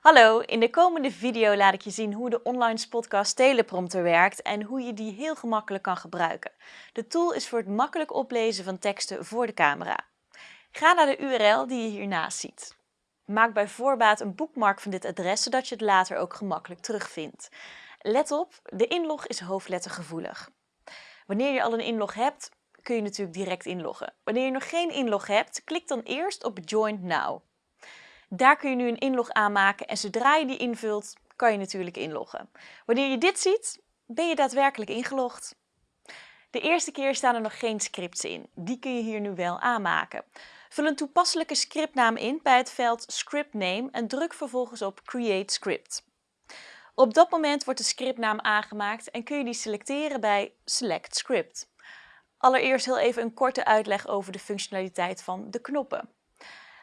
Hallo, in de komende video laat ik je zien hoe de online Spotcast teleprompter werkt en hoe je die heel gemakkelijk kan gebruiken. De tool is voor het makkelijk oplezen van teksten voor de camera. Ga naar de URL die je hiernaast ziet. Maak bij voorbaat een boekmark van dit adres, zodat je het later ook gemakkelijk terugvindt. Let op, de inlog is hoofdlettergevoelig. Wanneer je al een inlog hebt, kun je natuurlijk direct inloggen. Wanneer je nog geen inlog hebt, klik dan eerst op Join Now. Daar kun je nu een inlog aanmaken en zodra je die invult, kan je natuurlijk inloggen. Wanneer je dit ziet, ben je daadwerkelijk ingelogd. De eerste keer staan er nog geen scripts in. Die kun je hier nu wel aanmaken. Vul een toepasselijke scriptnaam in bij het veld Script Name en druk vervolgens op Create Script. Op dat moment wordt de scriptnaam aangemaakt en kun je die selecteren bij Select Script. Allereerst heel even een korte uitleg over de functionaliteit van de knoppen.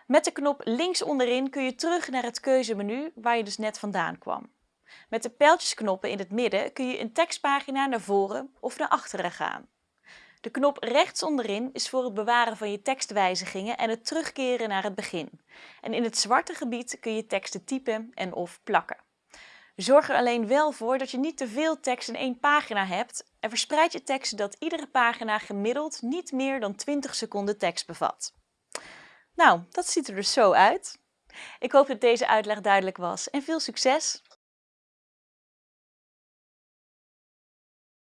Met de knop links onderin kun je terug naar het keuzemenu waar je dus net vandaan kwam. Met de pijltjesknoppen in het midden kun je een tekstpagina naar voren of naar achteren gaan. De knop rechts onderin is voor het bewaren van je tekstwijzigingen en het terugkeren naar het begin. En in het zwarte gebied kun je teksten typen en of plakken. Zorg er alleen wel voor dat je niet te veel tekst in één pagina hebt en verspreid je tekst zodat iedere pagina gemiddeld niet meer dan 20 seconden tekst bevat. Nou, dat ziet er dus zo uit. Ik hoop dat deze uitleg duidelijk was en veel succes!